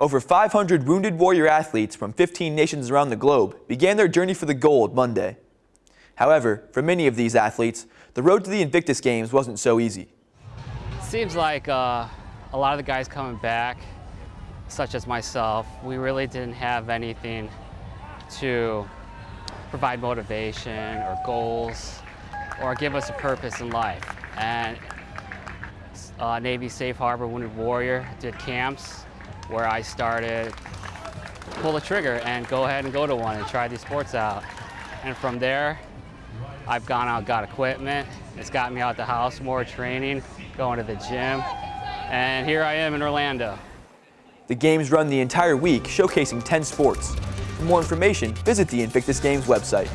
Over 500 Wounded Warrior athletes from 15 nations around the globe began their journey for the gold Monday. However, for many of these athletes, the road to the Invictus Games wasn't so easy. Seems like uh, a lot of the guys coming back, such as myself, we really didn't have anything to provide motivation or goals or give us a purpose in life. And uh, Navy Safe Harbor Wounded Warrior did camps where I started pull the trigger and go ahead and go to one and try these sports out. And from there, I've gone out, got equipment. It's got me out the house, more training, going to the gym. And here I am in Orlando. The games run the entire week, showcasing 10 sports. For more information, visit the Invictus Games website.